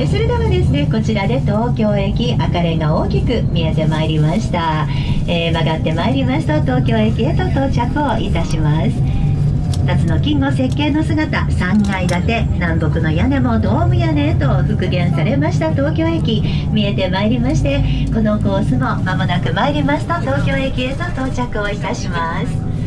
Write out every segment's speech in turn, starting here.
えそれではですねこちらで東京駅赤レンガ大きく見えてまいりました、えー、曲がってまいりますと東京駅へと到着をいたします。2つの金の設計の姿3階建て南北の屋根もドーム屋根へと復元されました東京駅。見えてまいりましてこのコースも間もなく参りますと東京駅へと到着をいたします。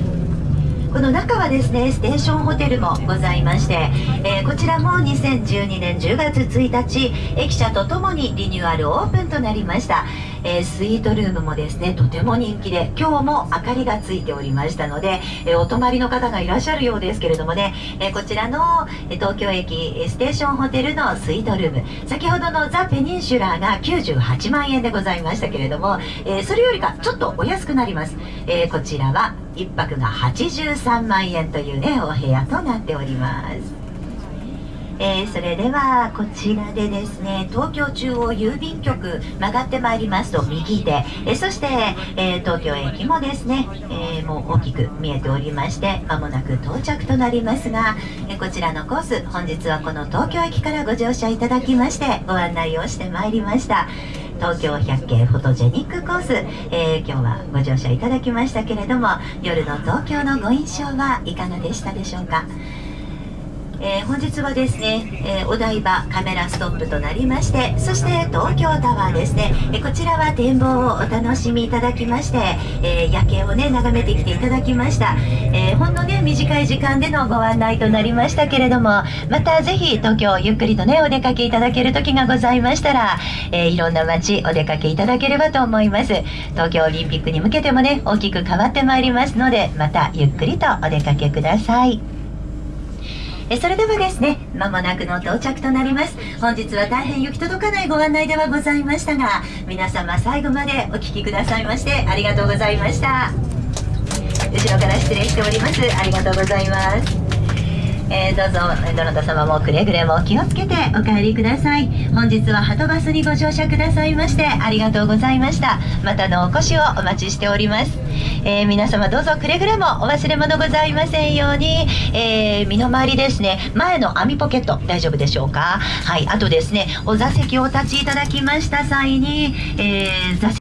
この中はですねステーションホテルもございまして、えー、こちらも2012年10月1日駅舎とともにリニューアルオープンとなりました、えー、スイートルームもですねとても人気で今日も明かりがついておりましたので、えー、お泊まりの方がいらっしゃるようですけれどもね、えこちらの東京駅ステーションホテルのスイートルーム先ほどのザ・ペニンシュラーが98万円でございましたけれども、えそれよりかちょっとお安くなります、えこちらは1泊が83万円というねお部屋となっております。えー、それではこちらでですね東京中央郵便局曲がってまいりますと右手、えー、そして、えー、東京駅もですね、えもう大きく見えておりましてまもなく到着となりますが、えこちらのコース本日はこの東京駅からご乗車いただきましてご案内をしてまいりました。東京百景フォトジェニックコース、えー、今日はご乗車いただきましたけれども夜の東京のご印象はいかがでしたでしょうか？えー、本日はですね、えー、お台場カメラストップとなりましてそして東京タワーですね、えー、こちらは展望をお楽しみいただきまして、え夜景をね眺めてきていただきました、えほんのね短い時間でのご案内となりましたけれどもまたぜひ東京ゆっくりとねお出かけいただける時がございましたら、えいろんな街お出かけいただければと思います。東京オリンピックに向けてもね大きく変わってまいりますのでまたゆっくりとお出かけください。えそれではですねまもなくの到着となります。本日は大変行き届かないご案内ではございましたが皆様最後までお聴きくださいましてありがとうございました。後ろから失礼しております。ありがとうございます。えー、どうぞどなた様もくれぐれも気をつけてお帰りください。本日ははとバスにご乗車くださいましてありがとうございました。またのお越しをお待ちしております、えー、皆様どうぞくれぐれもお忘れ物ございませんように、えー、身の回りですね。前の網ポケット大丈夫でしょうか？はい。あとですねお座席をお立ちいただきました際に、え座席